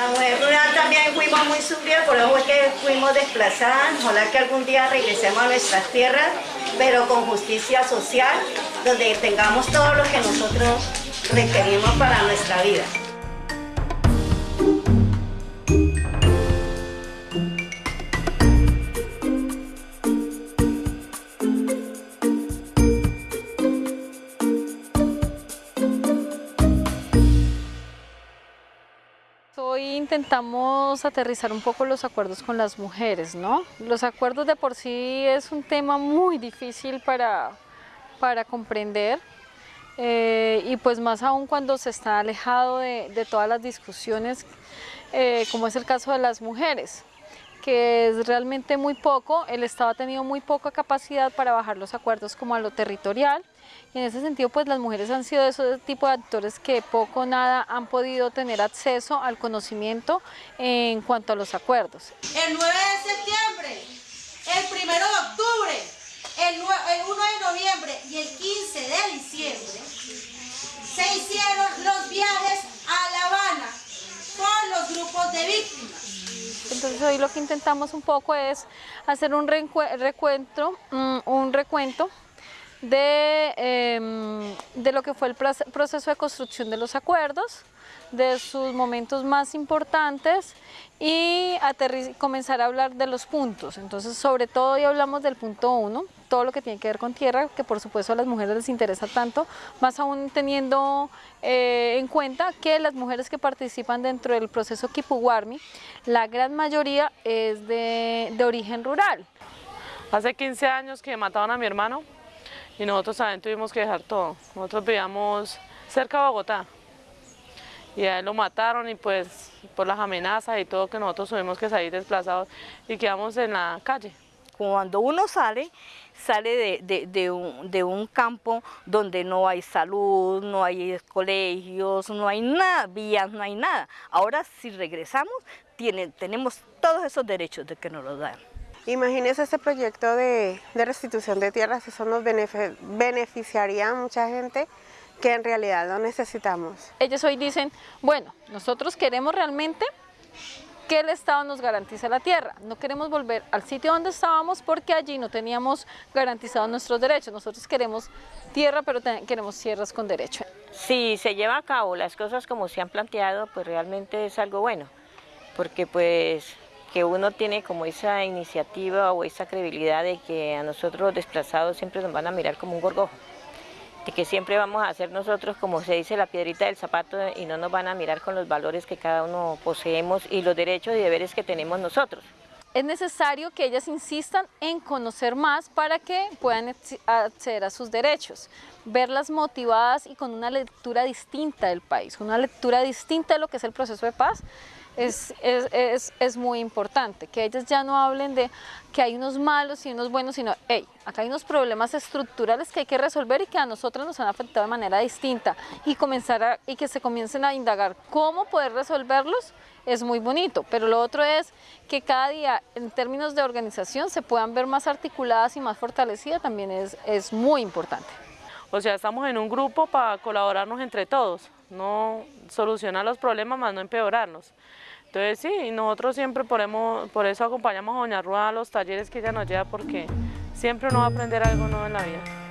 La mujer rural también fuimos muy sufridas, por eso fue que fuimos desplazadas. Ojalá que algún día regresemos a nuestras tierras, pero con justicia social, donde tengamos todo lo que nosotros requerimos para nuestra vida. Intentamos aterrizar un poco los acuerdos con las mujeres, ¿no? Los acuerdos de por sí es un tema muy difícil para, para comprender eh, y pues más aún cuando se está alejado de, todas las discusiones, eh, como es el caso de las mujeres que es realmente muy poco, el Estado ha tenido muy poca capacidad para bajar los acuerdos como a lo territorial y en ese sentido pues las mujeres han sido esos tipo de actores que poco o nada han podido tener acceso al conocimiento en cuanto a los acuerdos. El 9 de septiembre, el 1 de octubre, el 1 de noviembre y el 15 de diciembre se hicieron los viajes a La Habana con los grupos de víctimas. Entonces hoy lo que intentamos un poco es hacer un recuento, mm, un recuento de, eh, de lo que fue el proceso de construcción de los acuerdos, de sus momentos más importantes y comenzar a hablar de los puntos. Entonces, sobre todo hoy hablamos del punto 1, todo lo que tiene que ver con tierra, que por supuesto a las mujeres les interesa tanto, más aún teniendo eh, en cuenta que las mujeres que participan dentro del proceso Kipuwarmi, la gran mayoría es de, de origen rural. Hace 15 años que mataron a mi hermano y nosotros también tuvimos que dejar todo. Nosotros vivíamos cerca de Bogotá y a él lo mataron y pues por las amenazas y todo que nosotros tuvimos que salir desplazados y quedamos en la calle. Cuando uno sale, sale de, de, un, de, un, campo donde no hay salud, no hay colegios, no hay nada, vías, no hay nada. Ahora si regresamos, tiene, tenemos todos esos derechos de que nos los dan. Imagínese ese proyecto de, de restitución de tierras, eso nos beneficiaría a mucha gente que en realidad lo necesitamos. Ellos hoy dicen, bueno, nosotros queremos realmente que el Estado nos garantice la tierra. No queremos volver al sitio donde estábamos porque allí no teníamos garantizados nuestros derechos. Nosotros queremos tierra, pero queremos tierras con derecho. Si se lleva a cabo las cosas como se han planteado, pues realmente es algo bueno, porque pues que uno tiene como esa iniciativa o esa credibilidad de que a nosotros los desplazados siempre nos van a mirar como un gorgojo, de que siempre vamos a hacer nosotros, como se dice, la piedrita del zapato y no nos van a mirar con los valores que cada uno poseemos y los derechos y deberes que tenemos nosotros. Es necesario que ellas insistan en conocer más para que puedan acceder a sus derechos, verlas motivadas y con una lectura distinta del país, una lectura distinta de lo que es el proceso de paz, es, es, es, es, muy importante, que ellas ya no hablen de que hay unos malos y unos buenos, sino, hey, acá hay unos problemas estructurales que hay que resolver y que a nosotros nos han afectado de manera distinta y, comenzar a, y que se comiencen a indagar cómo poder resolverlos es muy bonito, pero lo otro es que cada día en términos de organización se puedan ver más articuladas y más fortalecidas también es, es muy importante. O sea, estamos en un grupo para colaborarnos entre todos, no solucionar los problemas más no empeorarnos. Entonces sí, nosotros siempre ponemos, por eso acompañamos a Doña Rua a los talleres que ella nos lleva porque siempre uno va a aprender algo nuevo en la vida.